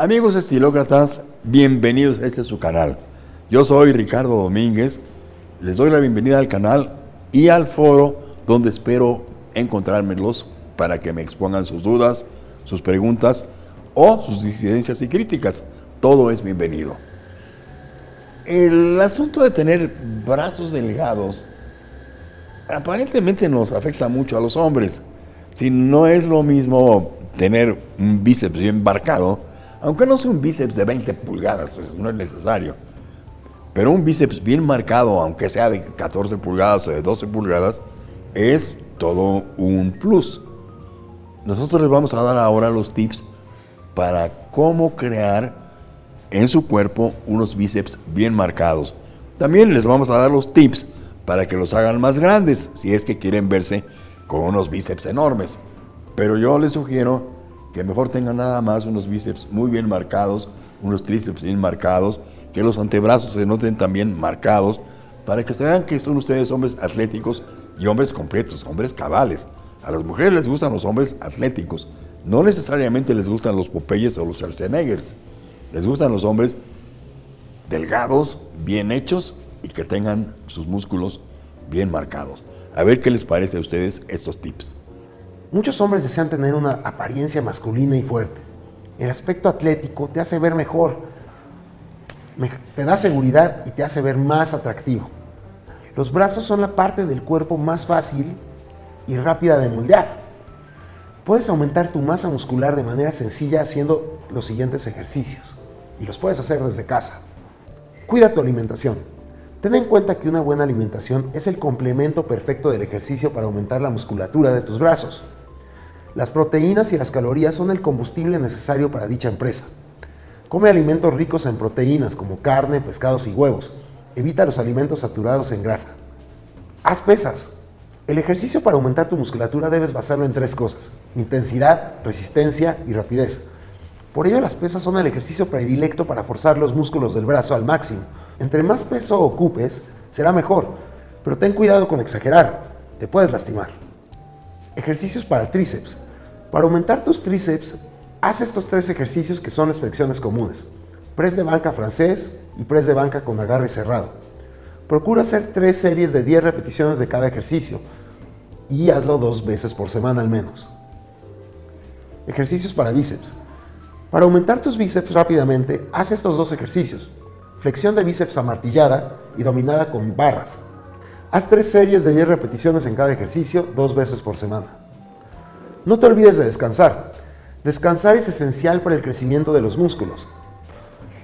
Amigos estilócratas, bienvenidos a este su canal. Yo soy Ricardo Domínguez, les doy la bienvenida al canal y al foro donde espero encontrármelos para que me expongan sus dudas, sus preguntas o sus disidencias y críticas. Todo es bienvenido. El asunto de tener brazos delgados aparentemente nos afecta mucho a los hombres. Si no es lo mismo tener un bíceps bien marcado, aunque no sea un bíceps de 20 pulgadas, no es necesario. Pero un bíceps bien marcado, aunque sea de 14 pulgadas o de 12 pulgadas, es todo un plus. Nosotros les vamos a dar ahora los tips para cómo crear en su cuerpo unos bíceps bien marcados. También les vamos a dar los tips para que los hagan más grandes, si es que quieren verse con unos bíceps enormes. Pero yo les sugiero que mejor tengan nada más unos bíceps muy bien marcados, unos tríceps bien marcados, que los antebrazos se noten también marcados, para que se vean que son ustedes hombres atléticos y hombres completos, hombres cabales. A las mujeres les gustan los hombres atléticos, no necesariamente les gustan los Popeyes o los Schwarzeneggers, les gustan los hombres delgados, bien hechos y que tengan sus músculos bien marcados. A ver qué les parece a ustedes estos tips. Muchos hombres desean tener una apariencia masculina y fuerte. El aspecto atlético te hace ver mejor, te da seguridad y te hace ver más atractivo. Los brazos son la parte del cuerpo más fácil y rápida de moldear. Puedes aumentar tu masa muscular de manera sencilla haciendo los siguientes ejercicios y los puedes hacer desde casa. Cuida tu alimentación. Ten en cuenta que una buena alimentación es el complemento perfecto del ejercicio para aumentar la musculatura de tus brazos. Las proteínas y las calorías son el combustible necesario para dicha empresa. Come alimentos ricos en proteínas como carne, pescados y huevos. Evita los alimentos saturados en grasa. Haz pesas. El ejercicio para aumentar tu musculatura debes basarlo en tres cosas. Intensidad, resistencia y rapidez. Por ello las pesas son el ejercicio predilecto para forzar los músculos del brazo al máximo. Entre más peso ocupes, será mejor, pero ten cuidado con exagerar, te puedes lastimar. Ejercicios para tríceps. Para aumentar tus tríceps, haz estos tres ejercicios que son las flexiones comunes. Press de banca francés y press de banca con agarre cerrado. Procura hacer tres series de 10 repeticiones de cada ejercicio y hazlo dos veces por semana al menos. Ejercicios para bíceps. Para aumentar tus bíceps rápidamente, haz estos dos ejercicios. Flexión de bíceps amartillada y dominada con barras. Haz tres series de 10 repeticiones en cada ejercicio, dos veces por semana. No te olvides de descansar. Descansar es esencial para el crecimiento de los músculos.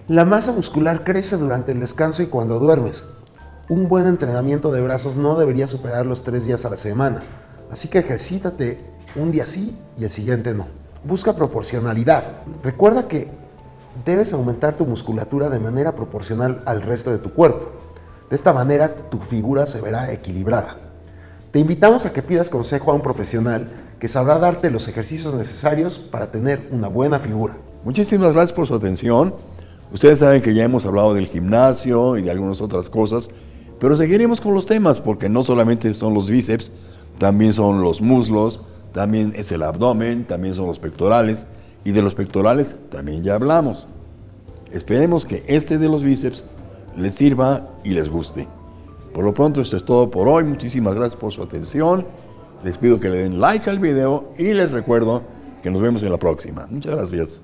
La masa muscular crece durante el descanso y cuando duermes. Un buen entrenamiento de brazos no debería superar los tres días a la semana, así que ejercítate un día sí y el siguiente no. Busca proporcionalidad. Recuerda que debes aumentar tu musculatura de manera proporcional al resto de tu cuerpo. De esta manera tu figura se verá equilibrada. Te invitamos a que pidas consejo a un profesional que sabrá darte los ejercicios necesarios para tener una buena figura. Muchísimas gracias por su atención. Ustedes saben que ya hemos hablado del gimnasio y de algunas otras cosas, pero seguiremos con los temas porque no solamente son los bíceps, también son los muslos, también es el abdomen, también son los pectorales y de los pectorales también ya hablamos. Esperemos que este de los bíceps les sirva y les guste. Por lo pronto esto es todo por hoy. Muchísimas gracias por su atención. Les pido que le den like al video y les recuerdo que nos vemos en la próxima. Muchas gracias.